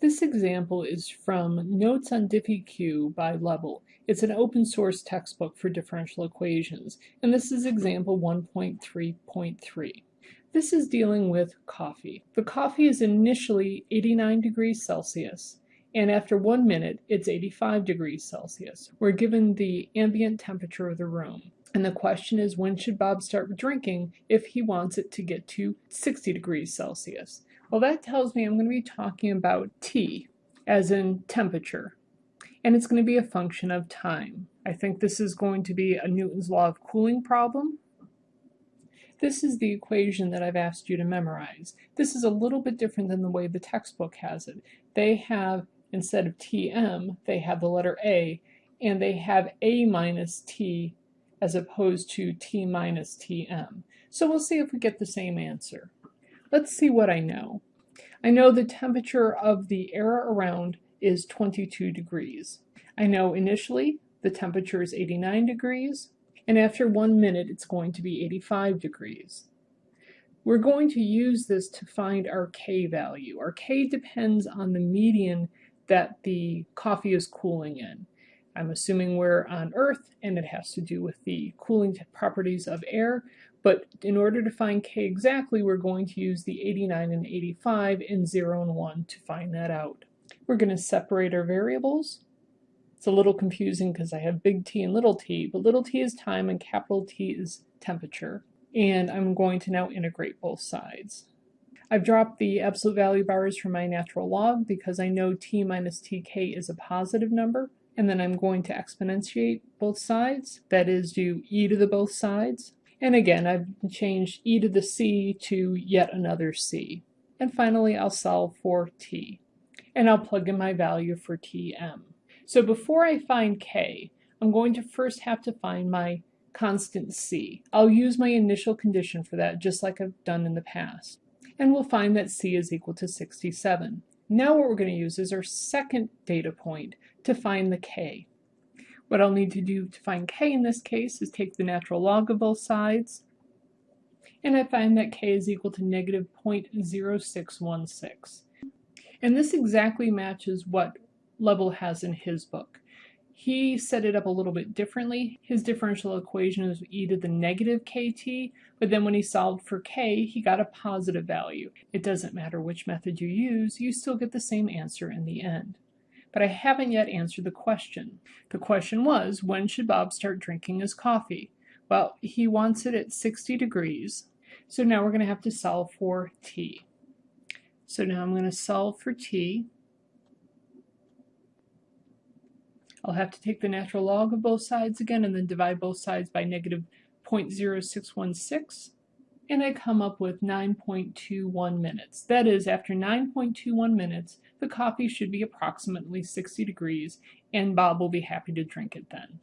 This example is from Notes on DiffyQ by Lebl. It's an open source textbook for differential equations, and this is example 1.3.3. This is dealing with coffee. The coffee is initially 89 degrees Celsius, and after one minute, it's 85 degrees Celsius. We're given the ambient temperature of the room. And the question is, when should Bob start drinking if he wants it to get to 60 degrees Celsius? Well, that tells me I'm going to be talking about T, as in temperature. And it's going to be a function of time. I think this is going to be a Newton's law of cooling problem. This is the equation that I've asked you to memorize. This is a little bit different than the way the textbook has it. They have, instead of Tm, they have the letter A, and they have A minus T as opposed to T minus Tm. So we'll see if we get the same answer. Let's see what I know. I know the temperature of the air around is 22 degrees. I know initially the temperature is 89 degrees, and after one minute it's going to be 85 degrees. We're going to use this to find our K value. Our K depends on the median that the coffee is cooling in. I'm assuming we're on Earth and it has to do with the cooling properties of air, but in order to find K exactly, we're going to use the 89 and 85 in 0 and 1 to find that out. We're going to separate our variables. It's a little confusing because I have big T and little t, but little t is time and capital T is temperature. And I'm going to now integrate both sides. I've dropped the absolute value bars from my natural log because I know t minus tk is a positive number and then I'm going to exponentiate both sides, that is do e to the both sides. And again, I've changed e to the c to yet another c. And finally, I'll solve for t. And I'll plug in my value for tm. So before I find k, I'm going to first have to find my constant c. I'll use my initial condition for that, just like I've done in the past. And we'll find that c is equal to 67. Now what we're going to use is our second data point to find the k. What I'll need to do to find k in this case is take the natural log of both sides, and I find that k is equal to negative 0.0616. And this exactly matches what Lebl has in his book. He set it up a little bit differently. His differential equation is e to the negative kt, but then when he solved for k, he got a positive value. It doesn't matter which method you use, you still get the same answer in the end. But I haven't yet answered the question. The question was, when should Bob start drinking his coffee? Well, he wants it at 60 degrees, so now we're going to have to solve for t. So now I'm going to solve for t. I'll have to take the natural log of both sides again and then divide both sides by negative 0.0616 and I come up with 9.21 minutes. That is, after 9.21 minutes, the coffee should be approximately 60 degrees and Bob will be happy to drink it then.